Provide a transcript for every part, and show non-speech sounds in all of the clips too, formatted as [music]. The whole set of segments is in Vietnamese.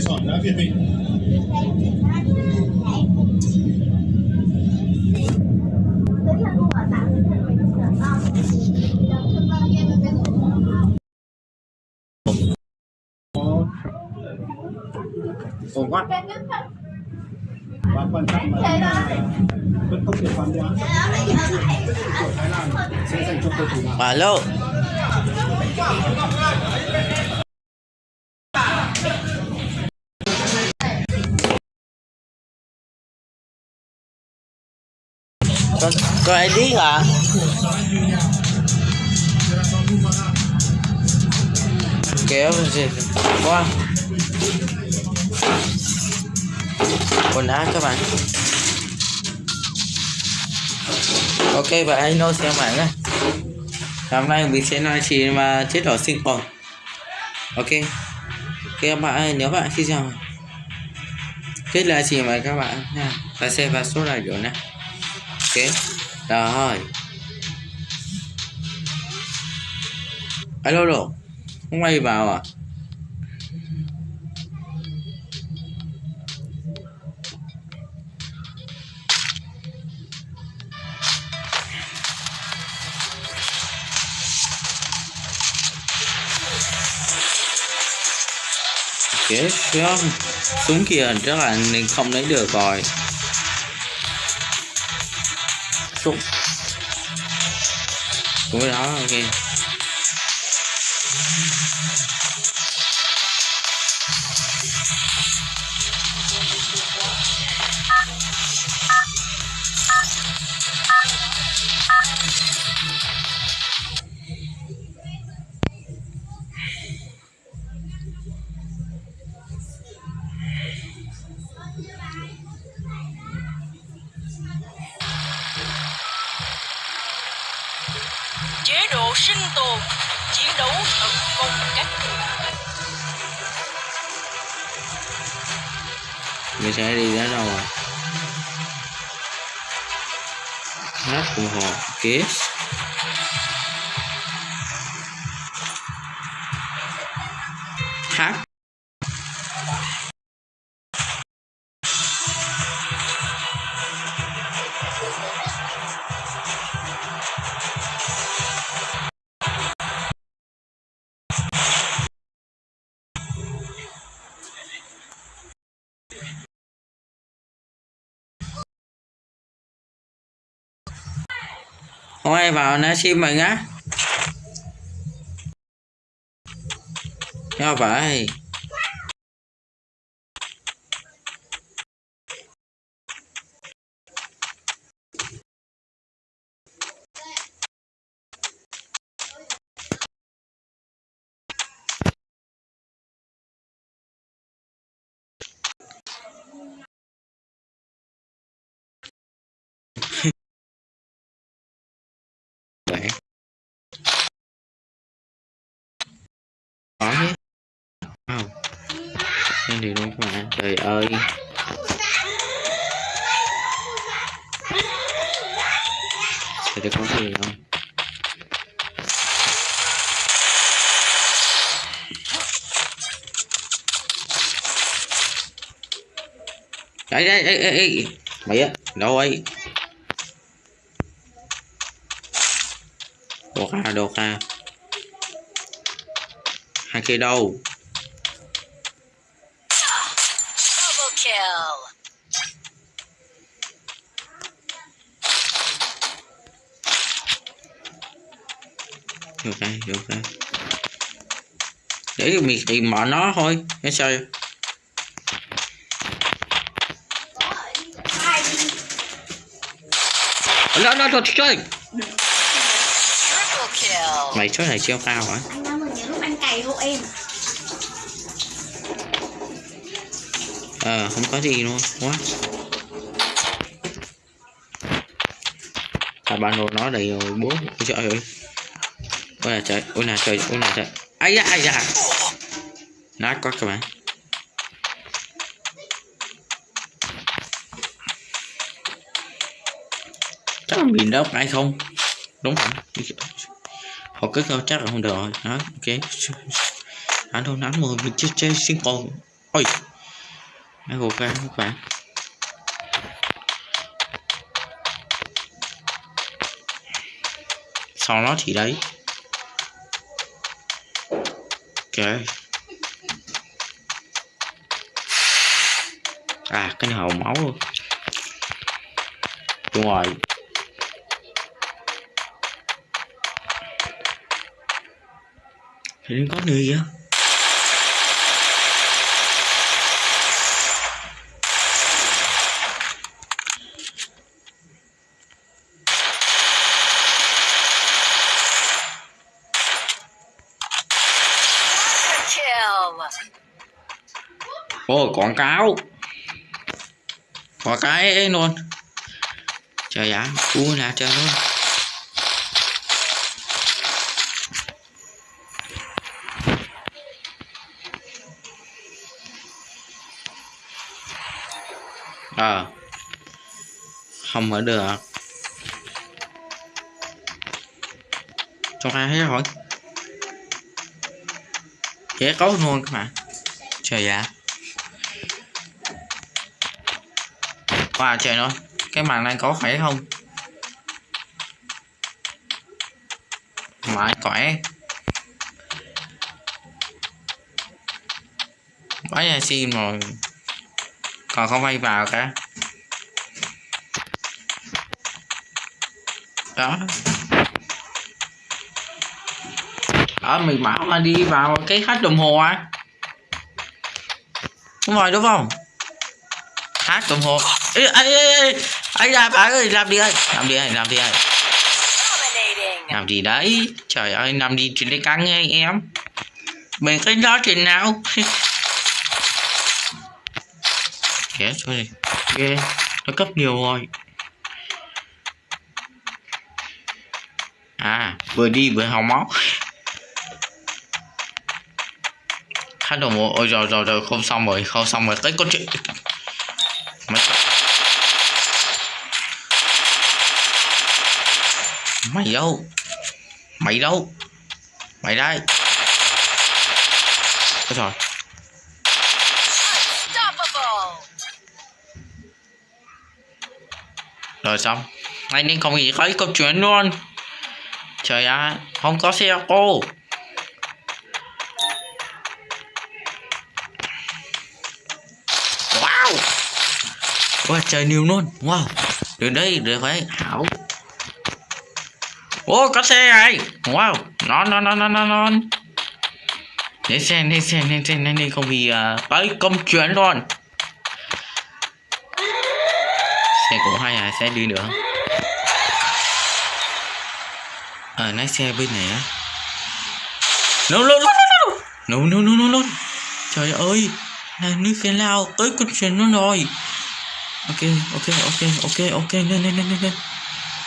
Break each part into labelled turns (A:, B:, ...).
A: sỏi đã việt vị ổn quá và quan trọng là vẫn không thể phán đoán của Thái Lan sẽ dành cho cầu thủ nào?
B: Alo Có, Rồi ai điếc? Kéo gì? Qua. Quần áo các bạn. Ok và anh nói xem bạn nhé. Hôm nay mình sẽ nói chuyện mà chế độ sinh tồn Ok. Ok các bạn nhớ nếu bạn khi chào. Kết là gì mà các bạn nha. Và xem vào số là rồi nè Ok. Rồi. Alo, đồ. Không quay vào à? Ok không Súng kia chắc là mình không lấy được rồi. Súng Súng đó ok.
C: chế
B: hồ Kiss Vào nó sim mình á. Sao vậy có chứ không em thì đúng các bạn? Trời ơi. Sẽ có gì không đấy đấy đấy, đấy. mày á đâu ấy? Đồ ca đồ ca. Hai kia đâu
C: double kill
B: được đây để mình tìm mở nó thôi cái sao nó nó nó chơi mày số này siêu cao hả?
D: Anh đã mừng những lúc anh cày hộ em.
B: Ờ không có gì luôn quá. À đồ nó đầy rồi bố ôi trời ơi ôi là trời, ôi là trời, ôi là trời. Ai da ai da. Nát quá các bạn. Chắc là biển đâu ai không? Đúng không? Họ cứ không chắc là không được rồi. Đó, ok. Anh thôi nắn mười mình chơi chơi sinh còn ôi. Ai gục ra các bạn. Sau nó thì đấy ok. À cái này hậu máu luôn. Đúng rồi. Thì có người vậy
C: Kill.
B: ôi quảng cáo. Quả cái ấy luôn. Trời ạ u là trời luôn. Ờ không mở được. Cho ai hết rồi? Dễ có luôn các bạn. Trời ạ. Wow trời ơi Cái màn này có khỏe không? Mãi khỏe. Quá nhà xin rồi. Còn không vay vào cả. Đó. Đó, mình bảo mà đi vào cái khách đồng hồ à. Đúng rồi, đúng không? Hát Ê, ê, ê, ê, ấy bạn ơi làm đi ơi làm đi ơi làm đi ơi làm gì đấy? Trời ơi làm đi chuyện đấy căng nghe em. Mình cái đó chuyện nào. Cho đi ghê. Nó cấp nhiều rồi. À vừa đi vừa hòng máu. Khách đồng hồ ôi rồi rồi rồi không xong rồi không xong rồi. Tới câu chuyện mày đâu? Mày đâu? Mày đây. Ôi rồi rồi xong. Anh nên không nghĩ thấy câu chuyện luôn. Trời ạ, không có xe cô wow. Wow trời, nhiều luôn. Wow. Đến đây được phải hảo. Ô có xe này Wow non non non non non nó. Lên xe lên xe lên xe lên đi Không vì uh, ờ, công chuyến luôn. Xe cũng hay à Xe đi nữa? Ờ à, lái xe bên này á. No no no no no. No no no Trời ơi Là nước phía lao tới công chuyến luôn rồi. Ok ok ok ok ok lên lên lên lên lên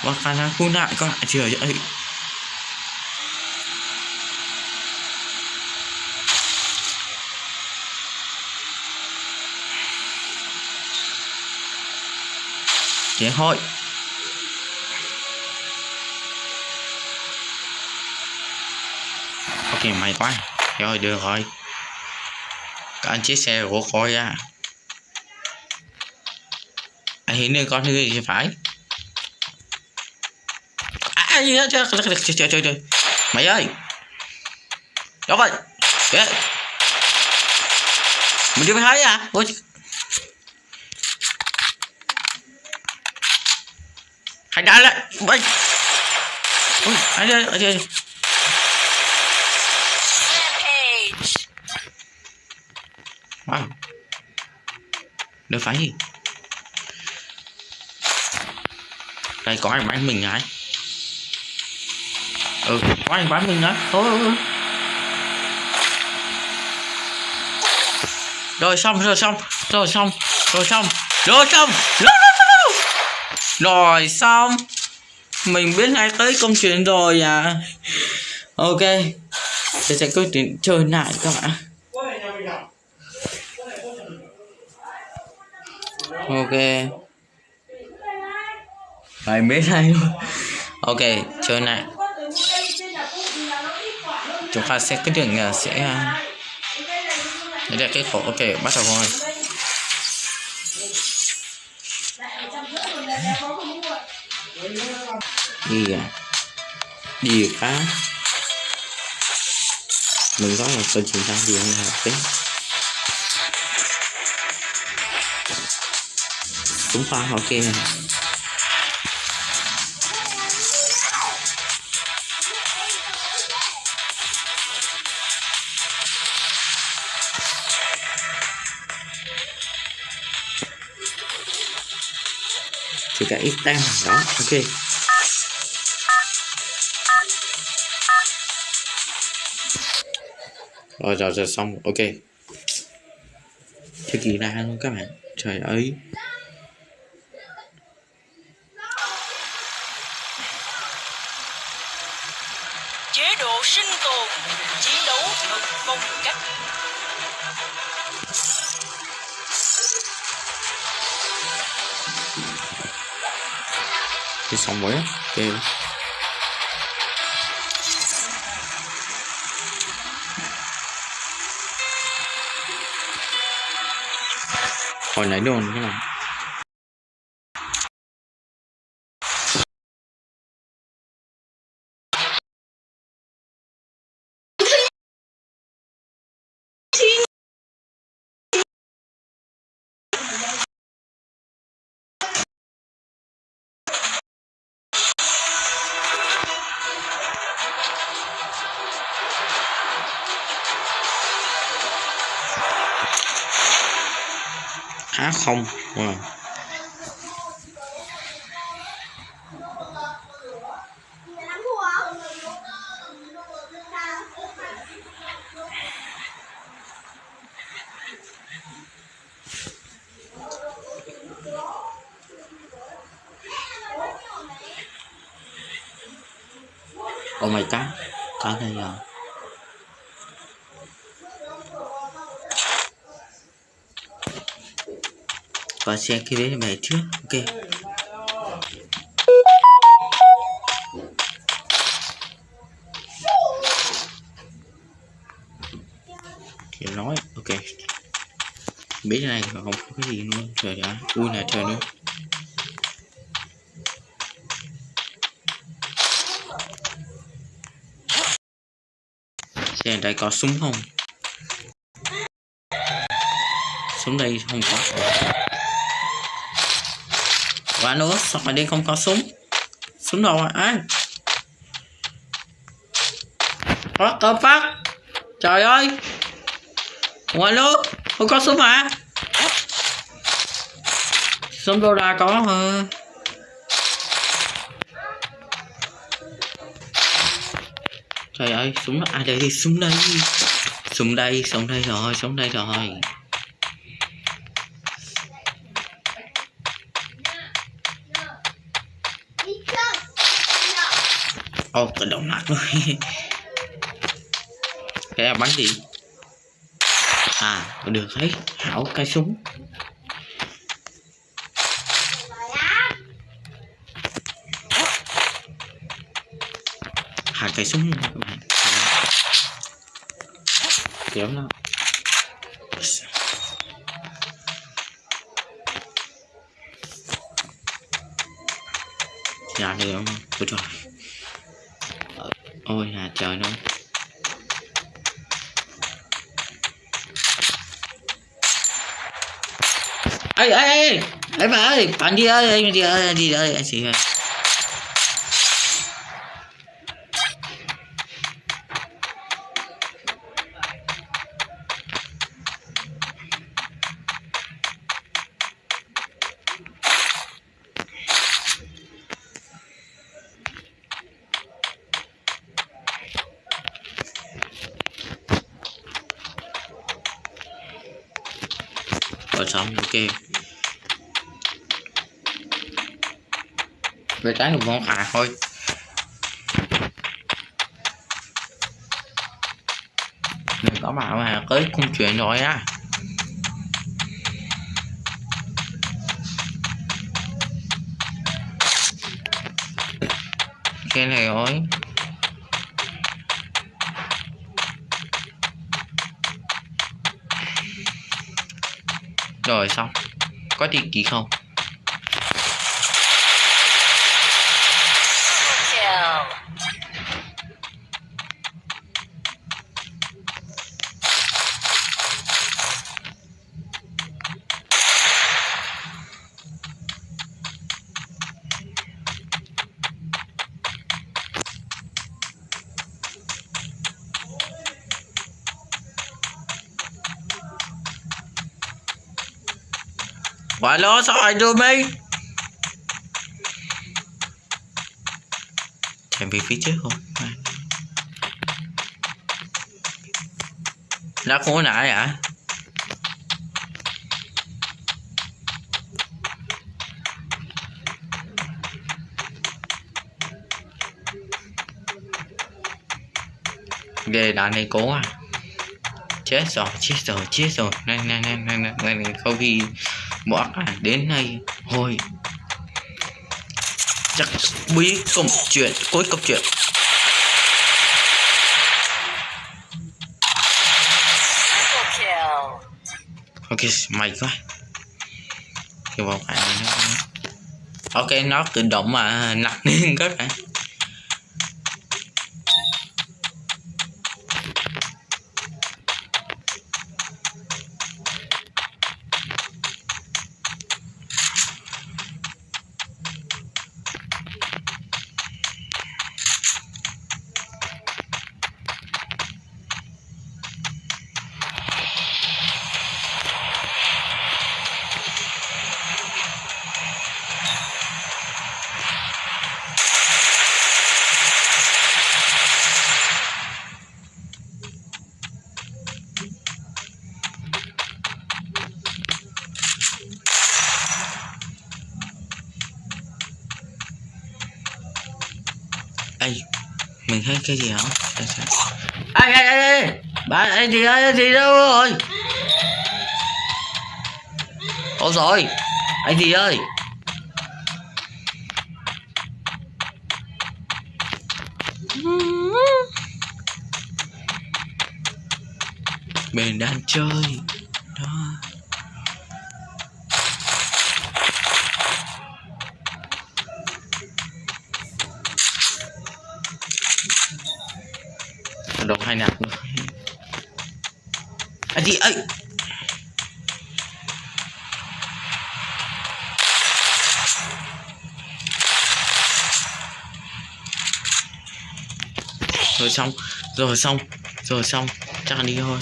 B: và khả năng khu nạn con lại trời dậy tiếng hội ok mày quá. Rồi được rồi. Các anh chiếc xe của coi ra à. anh hiện nên con thứ gì phải à gì đó trời trời trời trời trời. Mày ơi. Đâu vậy Kìa. mình chưa thấy à? Ôi hãy đá lại. Bay ôi anh ơi anh ơi wow. Được phải gì? Đây có ai bán mình ai ừ có anh bán mình á. Thôi rồi xong rồi xong. Rồi xong rồi xong. Rồi xong. Rồi, rồi xong. Mình biết ngay tới công chuyện rồi à. Ok. Thì sẽ quyết định chơi lại các bạn ok. Mày biết hay luôn. Ok chơi lại chúng ta sẽ à, à, cái đường sẽ đây là cái khổ ok bắt đầu thôi. Gì à gì cá mình có một tuần chúng ta gì không hợp tính cũng pha họ chỉ cả ít tem đó. Ok. Rồi rồi rồi xong. Ok. Thế kỳ ra luôn các bạn. Trời ơi. Rồi á ok hồi nãy đồn các bạn không à. Oh my god, có đây rồi. Và xe kia đấy mẹ trước, ok. Thì nói, ok. Biết cái này mà không có cái gì luôn, trời ơi ui là trời nữa. xem đây có súng không? Súng đây không có. Và nữa, sao mà đi không có súng? Súng đâu à? anh What the fuck? Trời ơi! Ngoài nước, không có súng hả? Súng đâu la có hả? Trời ơi, súng à đây súng đây. Súng đây, súng đây rồi, súng đây rồi. Ô, tự động nạt luôn [laughs] cái là bắn gì? À, được thấy, hảo cái súng. Hai cái súng các bạn. Kéo nó. Dạ được không? Ôi trời. Ờ, trời nó. ấy ấy ấy bà ơi, bạn đi ơi, anh đi ơi, đi ơi, anh chị ơi. Trái một ngon khà thôi. Đừng có bảo mà tới công chuyện rồi á. Cái này rồi. Rồi xong Có tiền chỉ không lố sao đưa mi chạy về phía trước không? Đã có nãy à ghê đạn này cố à. Chết rồi chết rồi chết rồi. Này này này, này, này. không khi bỏ à, đến đây thôi. Chắc bí công chuyện cuối câu chuyện. Ok mày quá. Thì ok nó tự động mà nặng [laughs] lên các bạn. Cái gì? Ê, ê, ê, ê, bạn anh gì ơi, anh gì đâu rồi? Ôi rồi, anh gì ơi? Mình đang chơi đó. Đồ hai nạp nữa. À gì ơi? Rồi xong, rồi xong, rồi xong, chắc là đi thôi.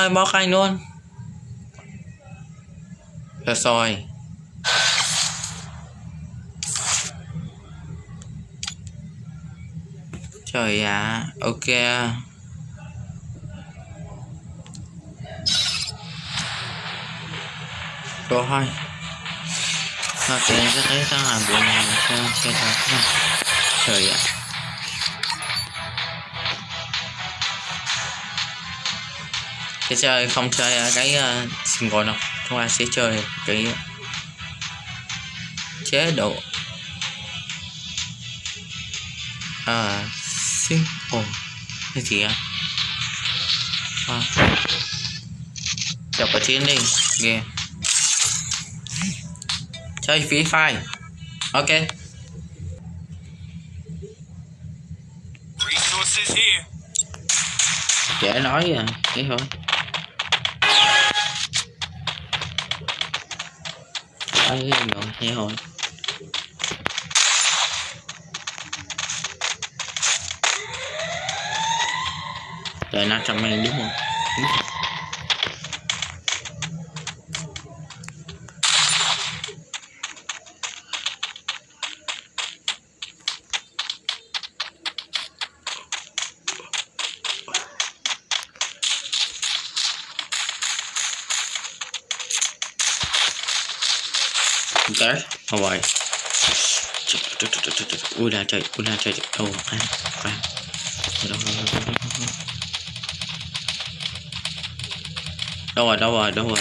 B: Đây bó canh luôn. Được rồi Trời ạ Ok. Rồi thôi Ok cái thấy sao làm được, này sao? Chơi thật Trời ạ. Cái chơi không chơi ở cái uh, single đâu Chúng ta sẽ chơi cái chế độ. À, simple cái gì ạ à. chọc vào chiến đi. Ghê. Chơi free fire. Ok. Dễ nói à thế thôi ấy rồi thế hồi Rồi nó trong mình đúng không? Đúng rồi. ok không vậy ui là trời ui là trời đâu khoan khoan đâu đâu rồi đâu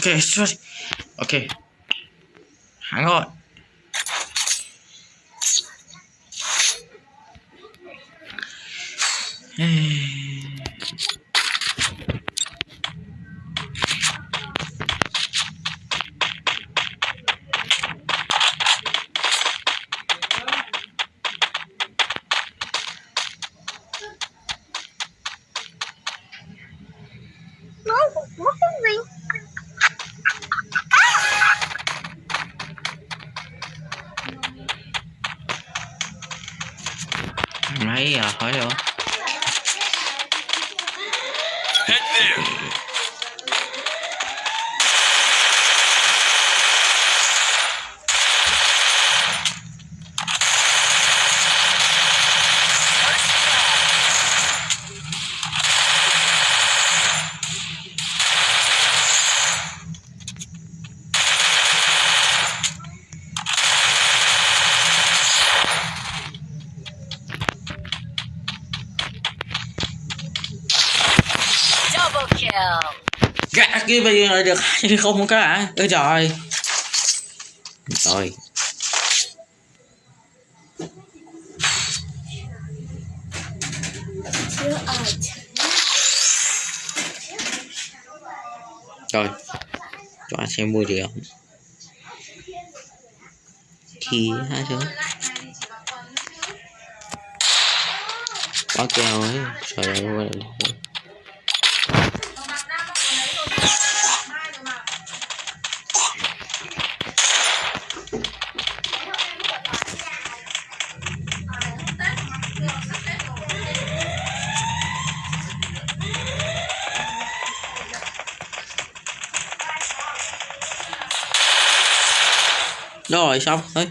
B: rồi đâu rồi
C: Help me!
E: First blood. Double kill. Triple kill.
B: ok sorry ok hắn rồi mấy giờ hỏi rồi
C: Head there!
E: Double kill.
B: gã kia được hay không có hả ôi trời rồi. Rồi. Cho anh xem mua gì không thì hai thứ quá keo ấy. Trời ơi rồi xong. Đấy.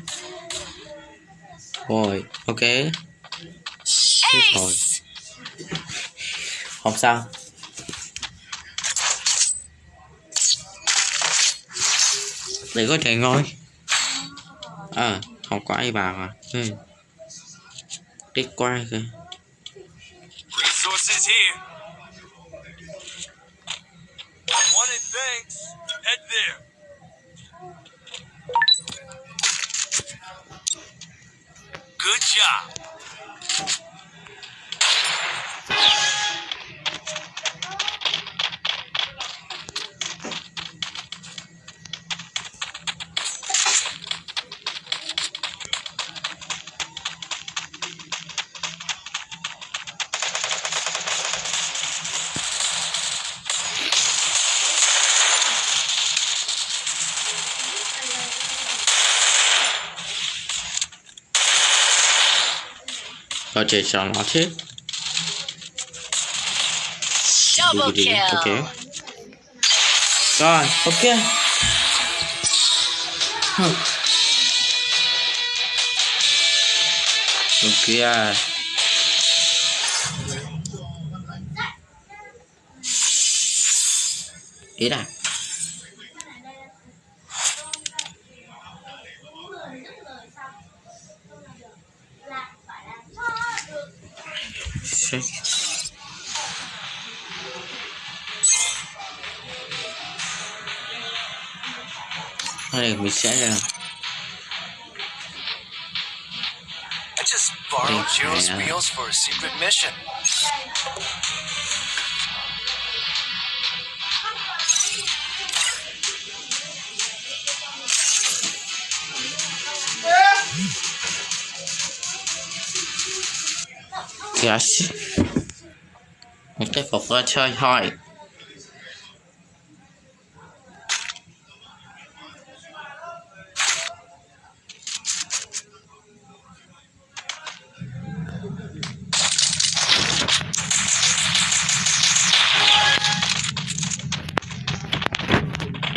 B: Rồi ok. Chết rồi. Không sao. Để có thể ngồi. À không có ai vào à. Ừ. đi qua kìa.
C: Head there. 是。
B: Có thể chọn nó chứ
E: Double
B: đi. ok
E: kill.
B: rồi ok Huh. ok ý là Đây mình sẽ là
F: I just borrowed
B: Thanks,
F: Jiro's
B: man.
F: wheels for a secret mission.
B: Yes. Một cái phục ra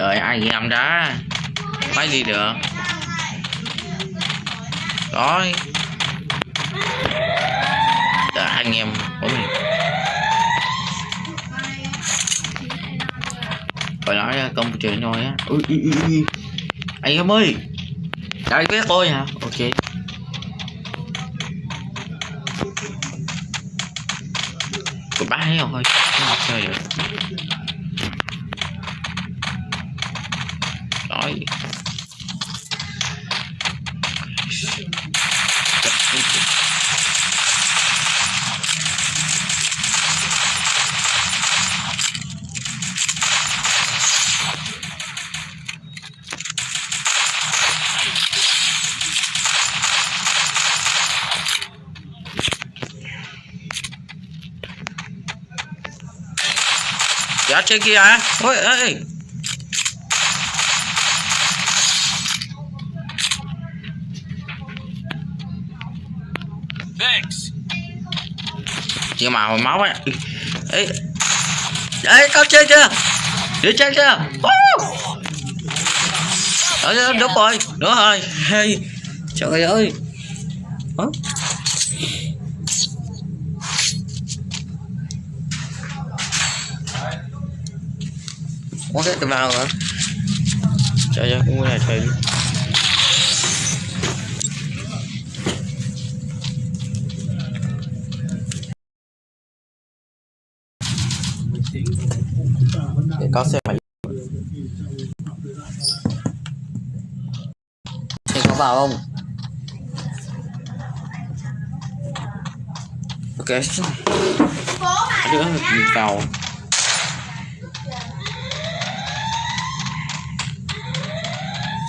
B: trời ai đợi anh đó? Phải đi được. Rồi. Trời, anh em của mình. Phải nói ra à, công chuyện thôi á. Ui, ui, ui, anh em ơi. Đại vé tôi hả? Ok. Của ba thấy thôi không chơi được. Chơi kia? Ôi ơi
F: Thanks.
B: Chị mà hồi máu á Ê Ê con chơi chưa Đi chơi chưa! Ờ, đúng rồi Đúng rồi hey. Trời ơi Có cái nào hả Trời ơi cũng là trời để có xe máy. Thế có vào không? Ok. Đứa mình vào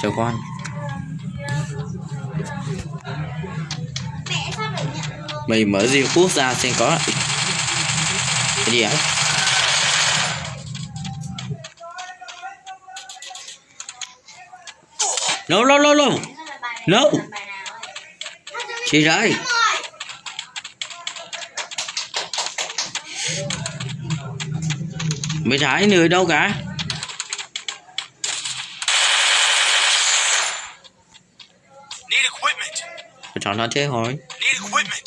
B: Chờ con. Mày mở riêng quốc ra xem có Cái gì ạ? No no no no. No. Chị ơi Mày thấy người đâu cả? Chọn nó
F: Need equipment.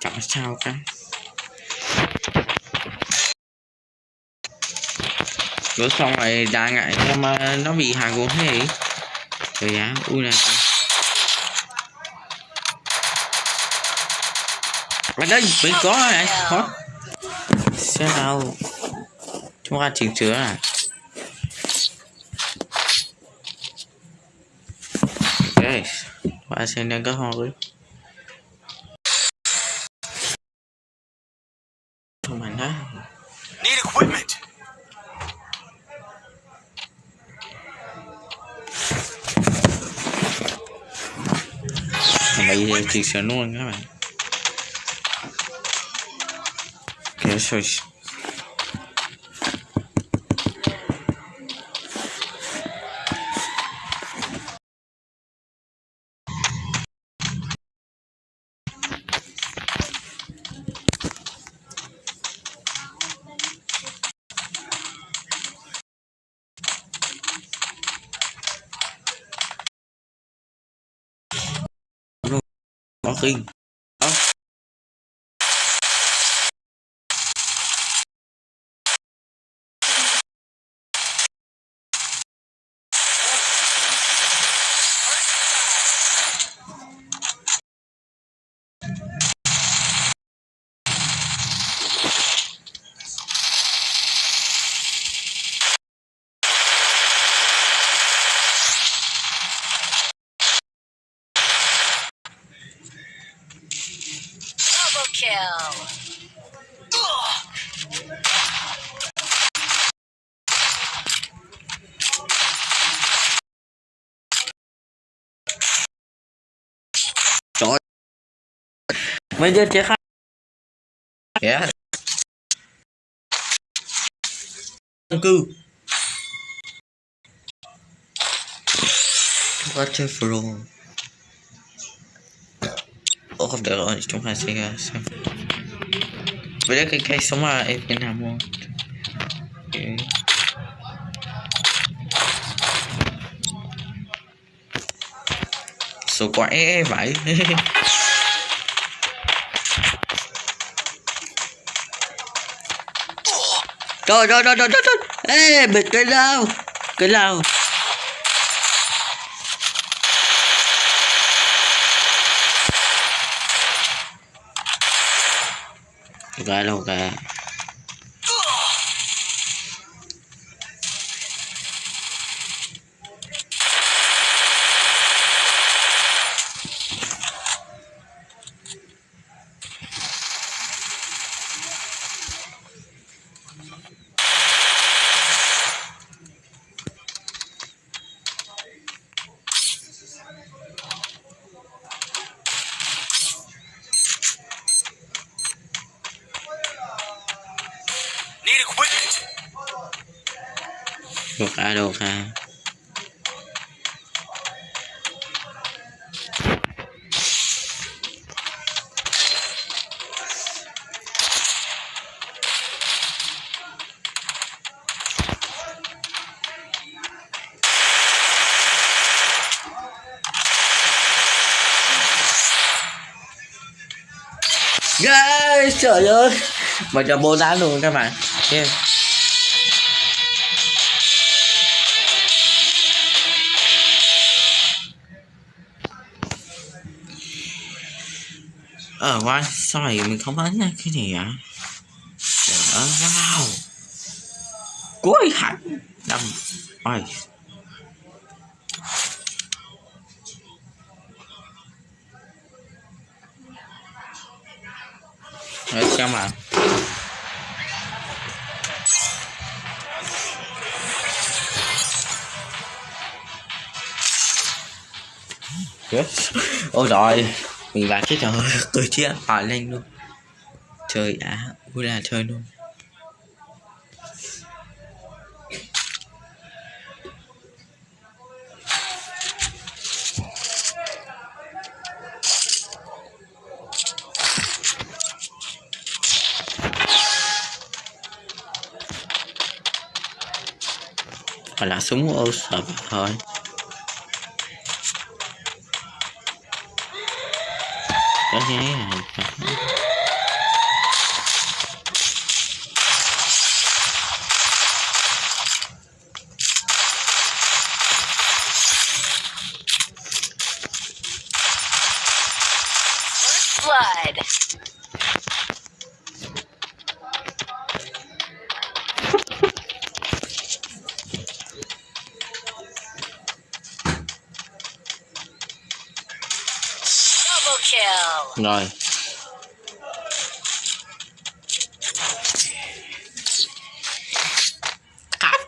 B: Chẳng sao cả Rồi xong rồi đa ngại mà nó bị hàng gồm thế? Trời giá ui này Ở đây mình có này. Có Xem nào Chúng ta chỉnh sửa à Ok Và xem đang có hoa với Không mạnh đó
F: Need equipment.
B: Thằng bay chỉnh sửa luôn các bạn
E: kill.
B: trời bây giờ chết khác yeah. dân cư chúng ta chơi Oh, đợi rồi, chúng ta order onde estão pra chegar. Olha que quer somar ele na mão. Số quá e vậy. Rồi [laughs] trời rồi trời rồi. Ê, bịt cái nào Cái nào. Cái đâu
F: cái
B: Được à được kha Guys, trời ơi. Mà cho bố đá luôn các bạn. Yeah. Ờ quay sao này mình không đánh nha cái gì ạ Trời ơi wow. Cuối hẳn. Đâm. Ôi. Đấy, xem mà. Yes. Ôi rồi mình vào chết rồi [laughs] Tôi chết. Hỏi lên luôn. Trời đã vui là chơi luôn. Và là súng ô sợ thôi. Có cái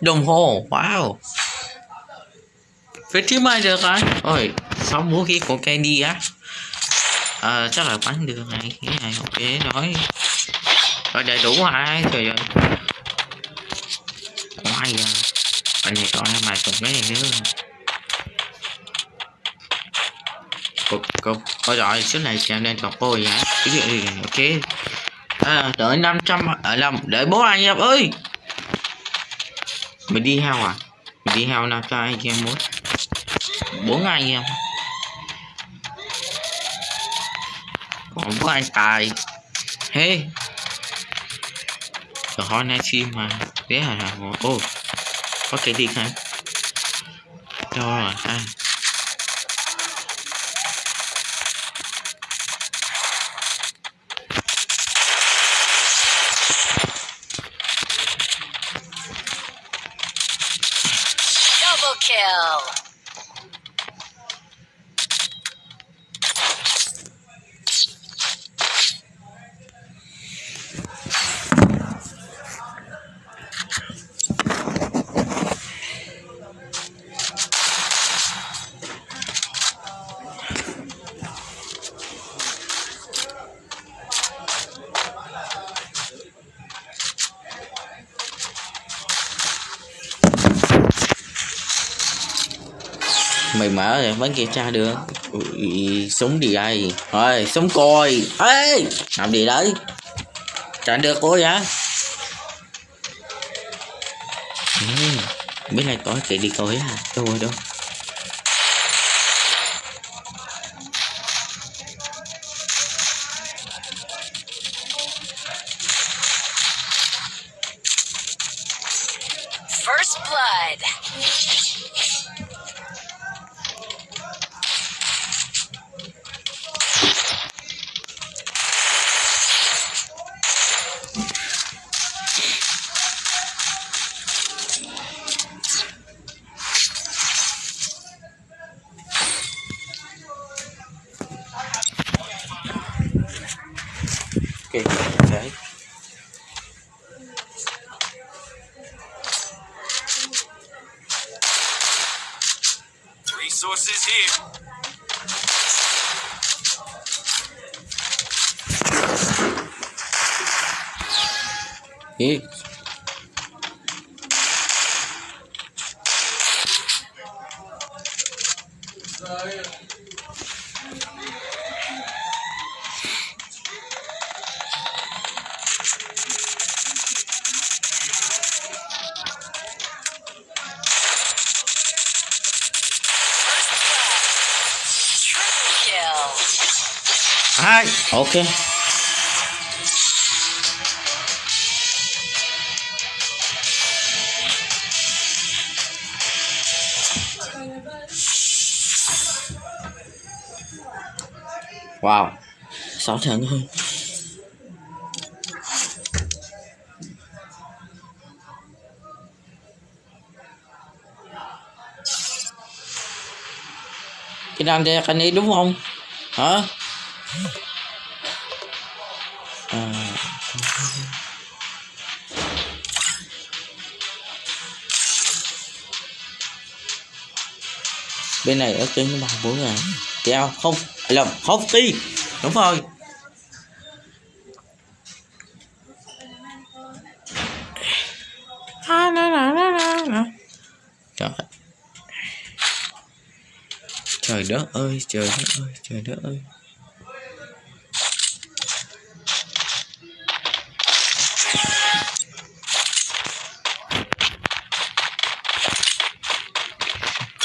B: đồng hồ. Wow. Phía trước mai được rồi ôi sáu vũ khí của Candy á. À, chắc là bắn được này. Cái này ok nói rồi đầy đủ hai trời ơi. Ngoài à anh này còn mà chụp cái này nữa cục cục ôi rồi số này chạm lên cọc cô vậy. Cái gì ok. À, đợi 500 ở lòng đợi bố anh em ơi mình đi heo à? Mình đi heo nào cho anh em muốn bốn anh em còn bốn anh tài hey rồi hỏi nay chim mà. Thế hả? ô có cái gì không rồi
E: anh
B: mày vẫn kiểm tra được. Ui, súng đi đây. Thôi súng coi ê làm gì đấy? Chẳng được cô vậy ừ, biết này có cái đi coi à đâu rồi đâu? Ok. Wow. Sáu thằng thôi. Cái đàn đè cái này đúng không? Hả à, bên này ở trên bằng bốn ngàn. Kéo không lầm không đi đúng rồi. À, na, na, na. trời. Trời đất ơi trời đất ơi trời đất ơi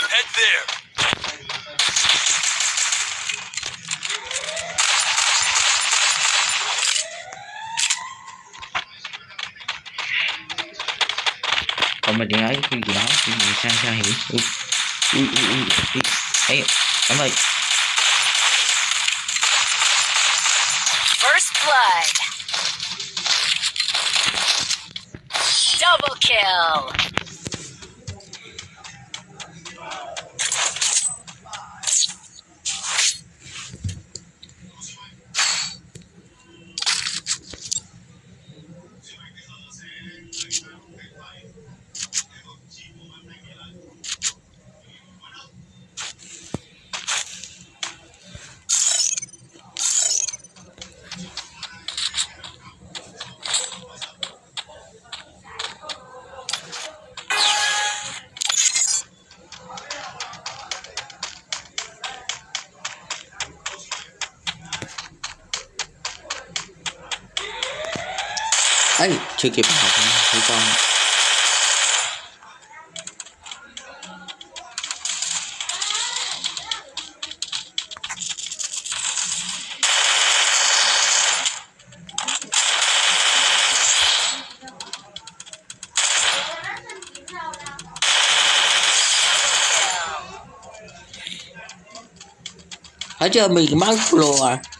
F: Head there.
B: còn mà tiếng ấy cái gì đó cái gì sang sang hiểu ui ui ui ui ui chưa kịp học thấy con. Ở chưa? Mình mang lùa à.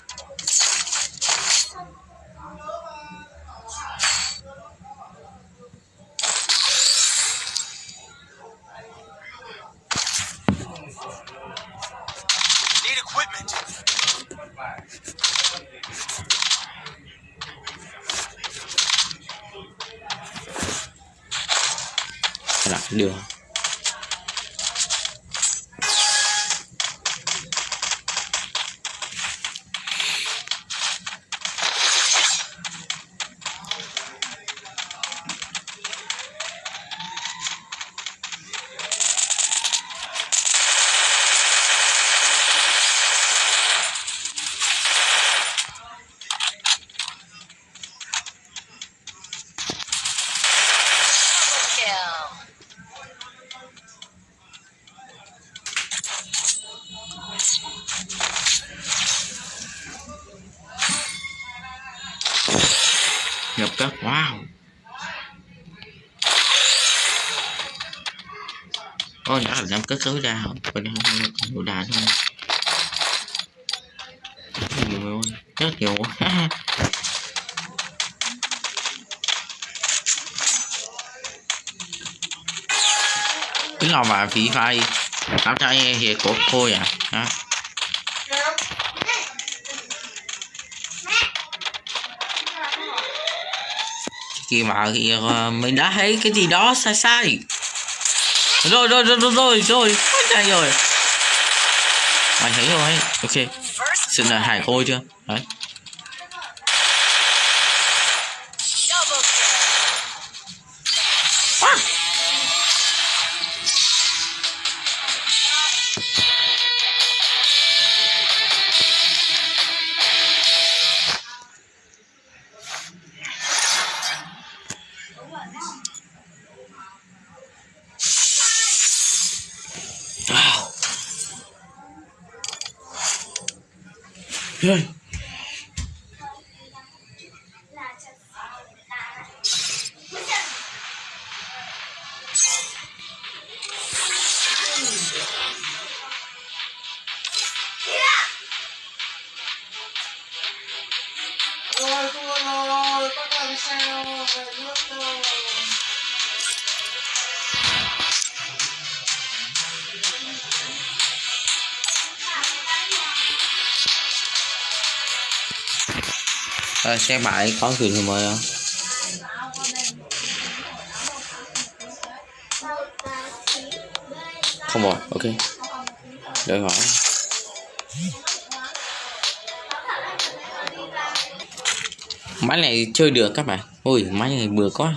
A: Ô, nhỏ là em cất cứu ra không? Còn em không còn đủ đạn thôi. Nhiều luôn, rất nhiều quá. Cái lò mà phí phai Tao cho hiệp của cô à hả? Kìa mà kìa ờ, mình đã thấy cái gì đó sai sai rồi rồi rồi rồi rồi rồi. Quá rồi. Mày thấy rồi. Ok.
E: First
A: là hải cô chưa? Đấy. Rồi. Xe bãi có chuyện gì mới không? Không rồi, ok. Đợi hỏi. Máy này chơi được các bạn. Ui, máy này vừa quá.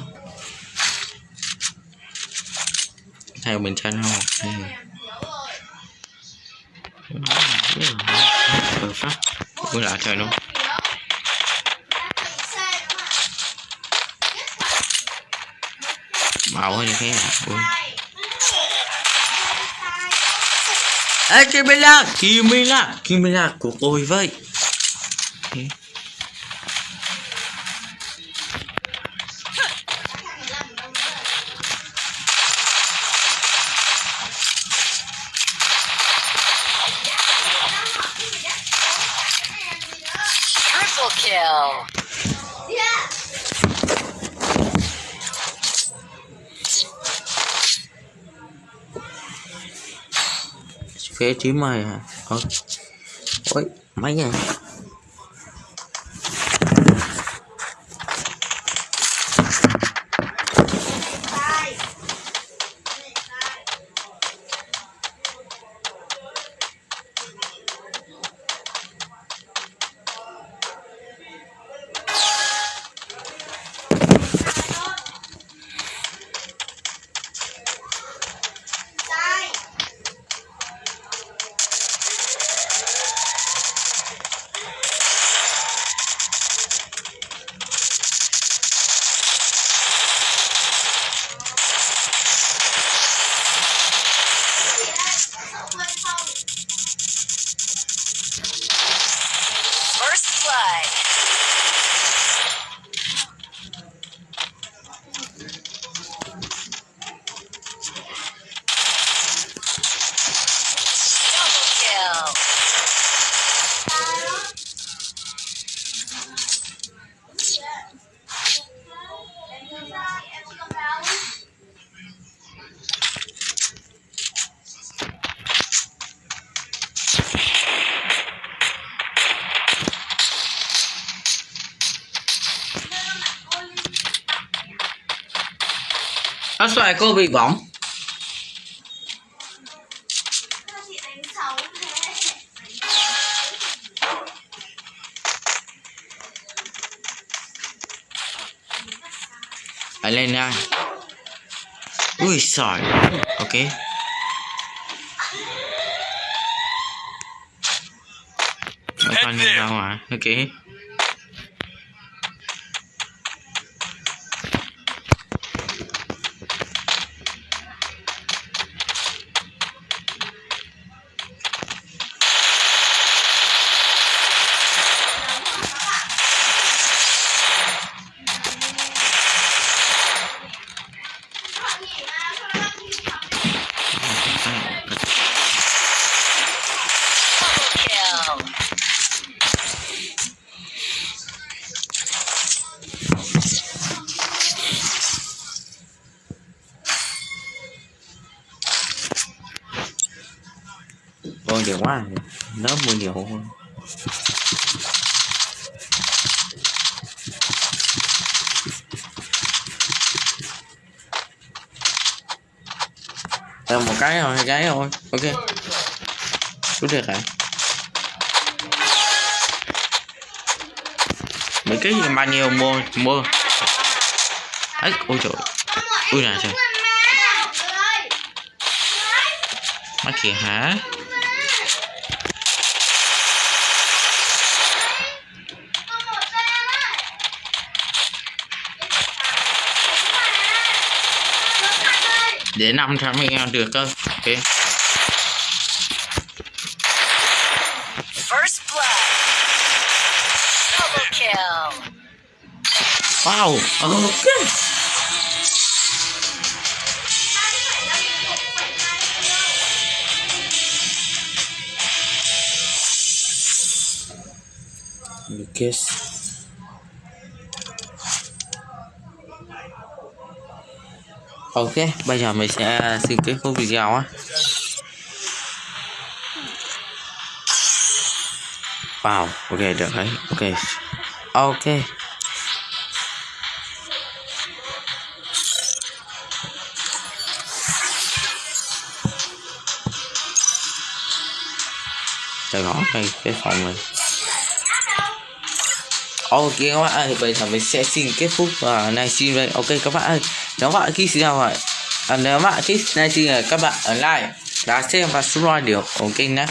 A: Theo mình chân không? Đây. Ừ. ừ, ừ, ừ. Ờ, phát. Vừa lạ trời luôn. Màu hơn thế à? Ui. Ê, Kimila! Kimila! Kimila của tôi vậy.
E: Triple kill.
A: Chế trí mày hả? Ôi, máy này. Nó xoài, cô bị bỏng. Phải lên ra. Ui sỏi. Ok. Nó con lên ra ngoài. Ok.
B: Được hả? Mấy cái gì mà nhiều mua mua? Ấy ôi trời. Ui nè, trời. Mắt kìa hả? Để 500 ngàn được cơ. Ok
E: First blood. Double kill
B: wow ok Lucas Ok, bây giờ mình sẽ xin kết thúc video á. Wow, ok được đấy, ok. Ok. Để cái cái phòng này. Ok các bạn ơi, bây giờ mình sẽ xin kết thúc và uh, livestream đây. Ok các bạn ơi, nếu các bạn thích nào này, à, nếu bạn thích livestream này các bạn ở like, đã xem và subscribe điều ok nhé.